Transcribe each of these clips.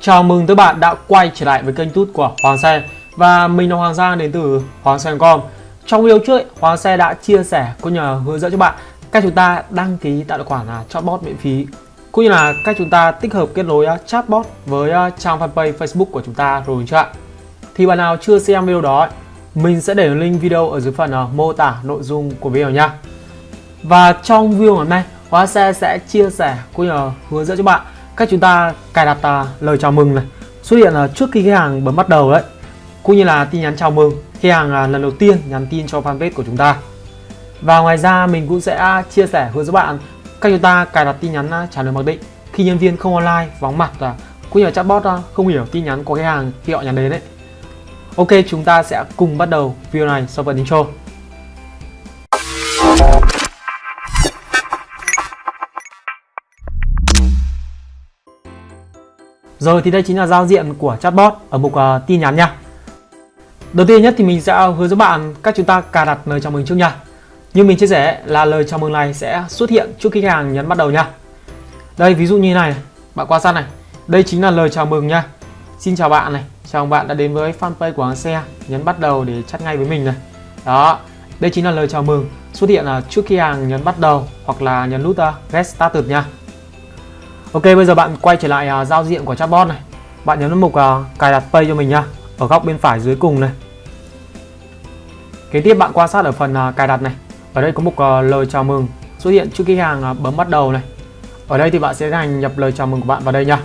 Chào mừng các bạn đã quay trở lại với kênh tút của Hoàng Xe Và mình là Hoàng Giang đến từ Hoàng Xe.com Trong video trước, Hoàng Xe đã chia sẻ cũng như hướng dẫn cho bạn cách chúng ta đăng ký tạo tài khoản là chatbot miễn phí cũng như là cách chúng ta tích hợp kết nối à, chatbot với à, trang fanpage Facebook của chúng ta rồi chưa ạ? Thì bạn nào chưa xem video đó, mình sẽ để link video ở dưới phần à, mô tả nội dung của video nha. Và trong video ngày hôm nay, Hoàng Xe sẽ chia sẻ cũng như là hướng dẫn cho bạn cách chúng ta cài đặt uh, lời chào mừng này. Xuất hiện uh, trước khi khách hàng bấm bắt đầu đấy cũng như là tin nhắn chào mừng khi hàng uh, lần đầu tiên nhắn tin cho fanpage của chúng ta. Và ngoài ra mình cũng sẽ chia sẻ hướng dẫn bạn cách chúng ta cài đặt tin nhắn trả lời mặc định khi nhân viên không online vắng mặt và cũng như là chatbot không hiểu tin nhắn của khách hàng khi họ nhắn đến đấy. Ok chúng ta sẽ cùng bắt đầu video này sau phần intro. Rồi thì đây chính là giao diện của chatbot ở mục uh, tin nhắn nha. Đầu tiên nhất thì mình sẽ hướng dẫn bạn cách chúng ta cài đặt lời chào mừng trước nha. Như mình chia sẻ là lời chào mừng này sẽ xuất hiện trước khi khách hàng nhấn bắt đầu nha. Đây ví dụ như này, bạn quan sát này. Đây chính là lời chào mừng nha. Xin chào bạn này, chào bạn đã đến với fanpage của hàng xe, nhấn bắt đầu để chat ngay với mình này. Đó, đây chính là lời chào mừng xuất hiện là trước khi hàng nhấn bắt đầu hoặc là nhấn nút à, uh, Get Started nha. Ok bây giờ bạn quay trở lại uh, giao diện của chatbot này. Bạn nhấn vào mục uh, cài đặt pay cho mình nhá Ở góc bên phải dưới cùng này. Kế tiếp bạn quan sát ở phần uh, cài đặt này. Ở đây có mục uh, lời chào mừng xuất hiện trước khi hàng uh, bấm bắt đầu này. Ở đây thì bạn sẽ hành nhập lời chào mừng của bạn vào đây nha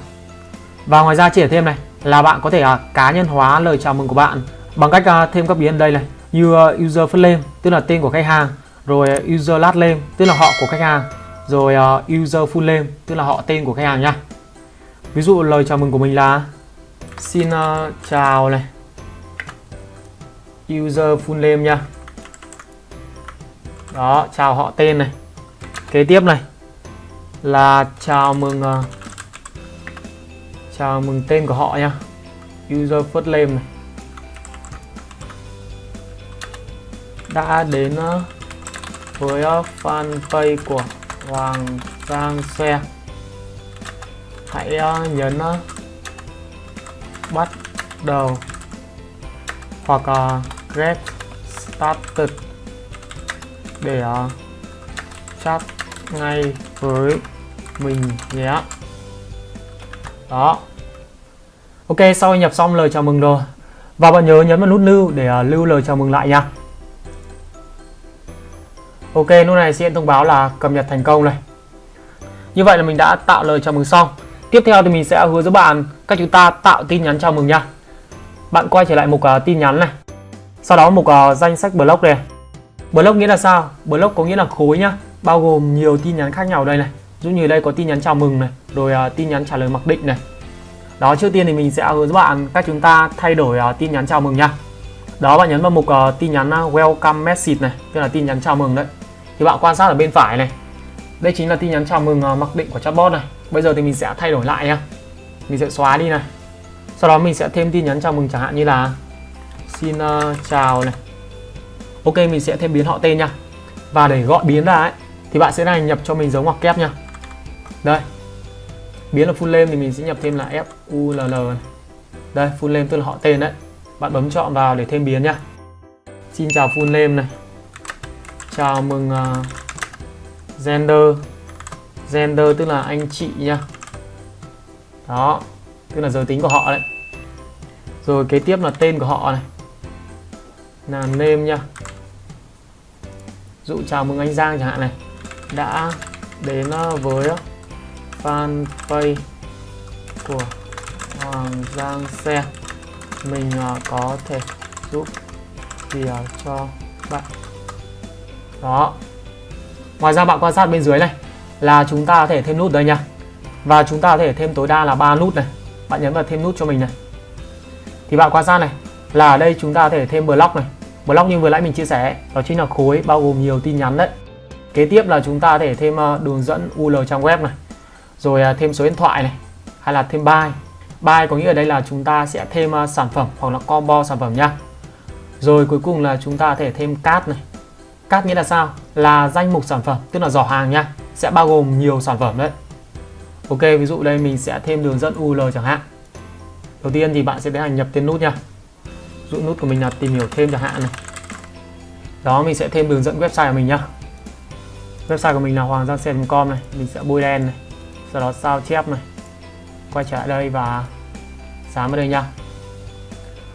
Và ngoài ra chỉ thêm này là bạn có thể uh, cá nhân hóa lời chào mừng của bạn bằng cách uh, thêm các biến đây này. Như uh, user first name tức là tên của khách hàng rồi user last name tức là họ của khách hàng rồi uh, user full name tức là họ tên của khách hàng nhá. Ví dụ lời chào mừng của mình là xin uh, chào này. User full name nha đó chào họ tên này. Kế tiếp này là chào mừng uh, chào mừng tên của họ nha user first name này. Đã đến uh, với uh, fanpage của Hoàng Giang xe. Hãy ờ, uh, nhấn uh, bắt đầu. Hoặc uh, get started. Để uh, chat ngay với mình nhé. Đó. Ok sau nhập xong lời chào mừng rồi. Và bạn nhớ nhấn vào nút lưu để uh, lưu lời chào mừng lại nha. Ok, lúc này sẽ thông báo là cập nhật thành công này. Như vậy là mình đã tạo lời chào mừng xong. Tiếp theo thì mình sẽ hướng dẫn bạn cách chúng ta tạo tin nhắn chào mừng nha. Bạn quay trở lại mục uh, tin nhắn này. Sau đó mục uh, danh sách block này. Block nghĩa là sao? Block có nghĩa là khối nhá, bao gồm nhiều tin nhắn khác nhau đây này. Dụ như đây có tin nhắn chào mừng này, rồi uh, tin nhắn trả lời mặc định này. Đó, trước tiên thì mình sẽ hướng dẫn bạn cách chúng ta thay đổi uh, tin nhắn chào mừng nha. Đó bạn nhấn vào mục uh, tin nhắn uh, welcome message này, tức là tin nhắn chào mừng đấy thì bạn quan sát ở bên phải này. Đây chính là tin nhắn chào mừng uh, mặc định của chatbot này. Bây giờ thì mình sẽ thay đổi lại nhá. Mình sẽ xóa đi này. Sau đó mình sẽ thêm tin nhắn chào mừng chẳng hạn như là xin uh, chào này. Ok mình sẽ thêm biến họ tên nha. Và để gọi biến ra ấy thì bạn sẽ này nhập cho mình dấu ngoặc kép nha. Đây. Biến là full name thì mình sẽ nhập thêm là f u l l này. đây full name tức là họ tên đấy. Bạn bấm chọn vào để thêm biến nha. Xin chào full name này chào mừng ờ, uh, gender gender tức là anh chị nha. Đó tức là giới tính của họ đấy. Rồi kế tiếp là tên của họ này. Là name nha. Dụ chào mừng anh Giang chẳng hạn này. Đã đến ờ, với ờ, fanpage của Hoàng Giang xe. Mình có thể giúp gì cho bạn đó. Ngoài ra bạn quan sát bên dưới này, là chúng ta có thể thêm nút đây nha. Và chúng ta có thể thêm tối đa là ba nút này. Bạn nhấn vào thêm nút cho mình này. Thì bạn quan sát này, là ở đây chúng ta có thể thêm block này. Block như vừa nãy mình chia sẻ, đó chính là khối bao gồm nhiều tin nhắn đấy. Kế tiếp là chúng ta có thể thêm ờ, đường dẫn URL trang web này. Rồi ờ, thêm số điện thoại này, hay là thêm buy buy có nghĩa ở đây là chúng ta sẽ thêm ờ, sản phẩm hoặc là combo sản phẩm nha. Rồi cuối cùng là chúng ta có thể thêm card này. Cát nghĩa là sao? Là danh mục sản phẩm, tức là giỏ hàng nha. Sẽ bao gồm nhiều sản phẩm đấy. Ok, ví dụ đây mình sẽ thêm đường dẫn URL chẳng hạn. đầu tiên thì bạn sẽ tiến hành nhập tên nút nha dụ nút của mình là tìm hiểu thêm chẳng hạn này đó mình sẽ thêm đường dẫn website của mình nhá website của mình là hoàng giang com này mình sẽ bôi đen này sau đó sao chép này quay trở lại đây và dán vào đây nha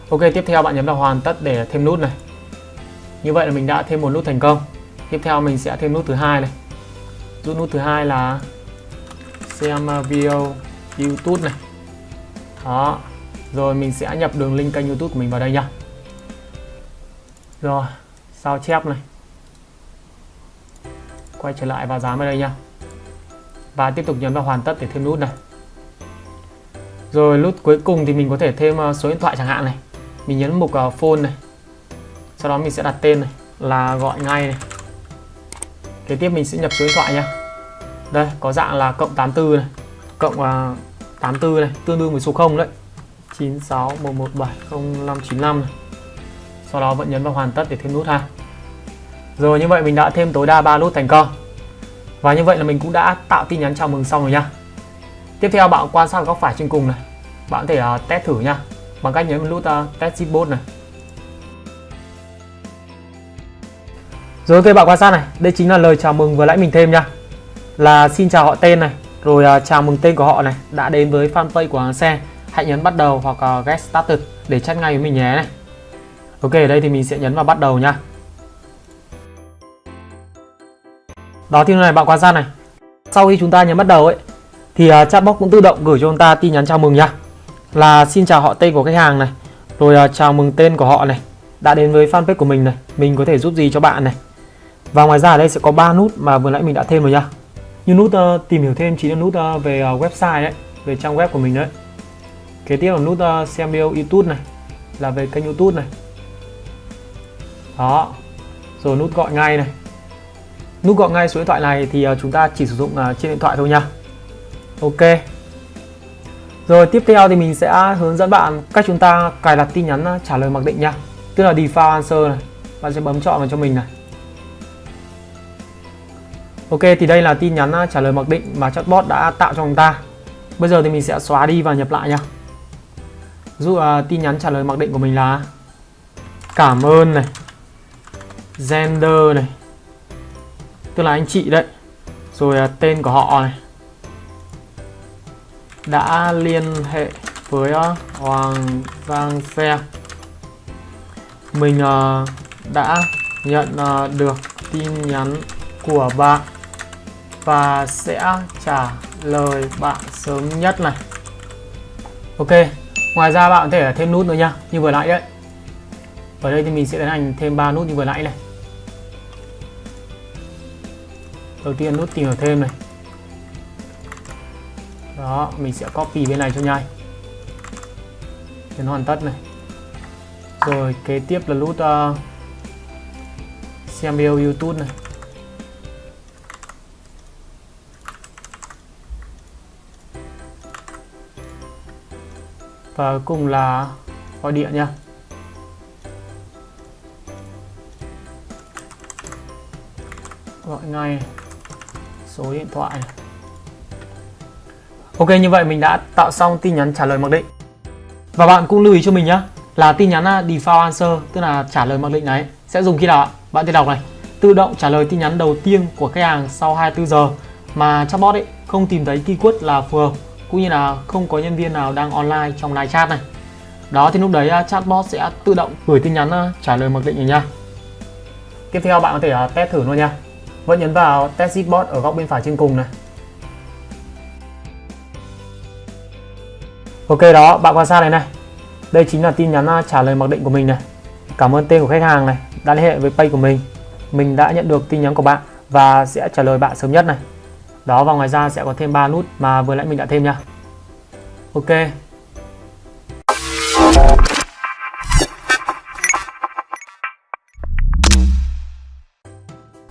ok tiếp theo bạn nhấn vào hoàn tất để thêm nút này như vậy là mình đã thêm một nút thành công. Tiếp theo mình sẽ thêm nút thứ hai này. Rút nút thứ hai là xem à, video youtube này. Đó. Rồi mình sẽ nhập đường link kênh youtube của mình vào đây nha. Rồi sao chép này. Quay trở lại và dán vào đây nha. Và tiếp tục nhấn vào hoàn tất để thêm nút này. Rồi nút cuối cùng thì mình có thể thêm à, số điện thoại chẳng hạn này. Mình nhấn mục à, phone này sau đó mình sẽ đặt tên này là gọi ngay này. Kế tiếp mình sẽ nhập số điện thoại nha đây có dạng là cộng 84 này cộng à, uh, 84 này tương đương với số 0 đấy. 9611705595 này. Sau đó vẫn nhấn vào hoàn tất để thêm nút ha. Rồi như vậy mình đã thêm tối đa 3 nút thành công. Và như vậy là mình cũng đã tạo tin nhắn chào mừng xong rồi nhá. Tiếp theo bạn quan sát góc phải trên cùng này. Bạn có thể uh, test thử nhá. Bằng cách nhấn nút uh, test zipbot này. Rồi ok bạn quan sát này. Đây chính là lời chào mừng vừa nãy mình thêm nha. Là xin chào họ tên này rồi uh, chào mừng tên của họ này đã đến với fanpage của hàng xe. Hãy nhấn bắt đầu hoặc uh, get started để chat ngay với mình nhé. Này ok ở đây thì mình sẽ nhấn vào bắt đầu nha. Đó thì này bạn quan sát này. Sau khi chúng ta nhấn bắt đầu ấy thì uh, chatbot cũng tự động gửi cho chúng ta tin nhắn chào mừng nha. Là xin chào họ tên của khách hàng này rồi uh, chào mừng tên của họ này đã đến với fanpage của mình này. Mình có thể giúp gì cho bạn này? Và ngoài ra ở đây sẽ có ba nút mà vừa nãy mình đã thêm rồi nha. Như nút uh, tìm hiểu thêm chính là nút uh, về uh, website đấy về trang web của mình đấy. Kế tiếp là nút uh, xem video youtube này là về kênh youtube này. Đó. Rồi nút gọi ngay này. Nút gọi ngay số điện thoại này thì uh, chúng ta chỉ sử dụng uh, trên điện thoại thôi nha. Ok. Rồi tiếp theo thì mình sẽ hướng dẫn bạn cách chúng ta cài đặt tin nhắn trả lời mặc định nha. Tức là default answer này. Bạn sẽ bấm chọn vào cho mình này. Ok thì đây là tin nhắn à, trả lời mặc định mà chatbot đã tạo cho chúng ta. Bây giờ thì mình sẽ xóa đi và nhập lại nha. Dụ uh, tin nhắn trả lời mặc định của mình là cảm ơn này gender này tức là anh chị đấy rồi uh, tên của họ này đã liên hệ với uh, Hoàng Giang Xe mình uh, đã nhận uh, được tin nhắn của bạn và sẽ trả lời bạn sớm nhất này. Ok ngoài ra bạn có thể thêm nút nữa nha như vừa nãy đấy. Ở đây thì mình sẽ tiến hành thêm 3 nút như vừa nãy này. Đầu tiên nút tìm hiểu thêm này. Đó mình sẽ copy bên này cho nhanh. Đến hoàn tất này. Rồi kế tiếp là nút uh, xem video youtube này. Và cùng là gọi điện nha. Gọi ngay số điện thoại này. Ok, như vậy mình đã tạo xong tin nhắn trả lời mặc định. Và bạn cũng lưu ý cho mình nhé là tin nhắn à, default answer, tức là trả lời mặc định này, sẽ dùng khi nào bạn tự đọc này. Tự động trả lời tin nhắn đầu tiên của khách hàng sau 24 giờ mà chatbot ấy không tìm thấy keyword là phù hợp cũng như là không có nhân viên nào đang online trong live chat này. Đó, thì lúc đấy à, chatbot sẽ tự động gửi tin nhắn à, trả lời mặc định này nha. Tiếp theo, bạn có thể à, test thử luôn nha. Vẫn nhấn vào test bot ở góc bên phải trên cùng này. Ok, đó, bạn quan sát này này. Đây chính là tin nhắn trả lời mặc định của mình này. Cảm ơn tên của khách hàng này đã liên hệ với pay của mình. Mình đã nhận được tin nhắn của bạn và sẽ trả lời bạn sớm nhất này đó và ngoài ra sẽ có thêm 3 nút mà vừa nãy mình đã thêm nha. Ok.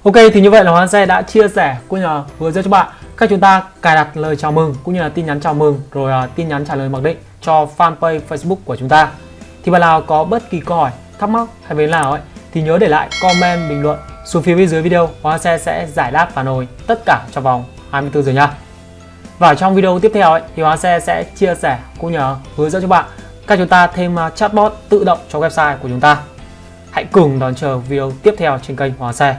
Ok thì như vậy là Hoàng Xe đã chia sẻ cũng như là hướng dẫn cho bạn cách chúng ta cài đặt lời chào mừng cũng như là tin nhắn chào mừng rồi uh, tin nhắn trả lời mặc định cho fanpage Facebook của chúng ta. Thì bạn nào có bất kỳ câu hỏi, thắc mắc hay vấn nào ấy thì nhớ để lại comment bình luận. Xuống phía bên dưới video Hoàng Xe sẽ giải đáp phản hồi tất cả trong vòng. 24 giờ nha. Và trong video tiếp theo ấy, thì Hoàng Xe sẽ chia sẻ cũng nhờ hướng dẫn cho bạn cách chúng ta thêm à, chatbot tự động cho website của chúng ta. Hãy cùng đón chờ video tiếp theo trên kênh Hóa Xe.